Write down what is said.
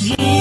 Jesus.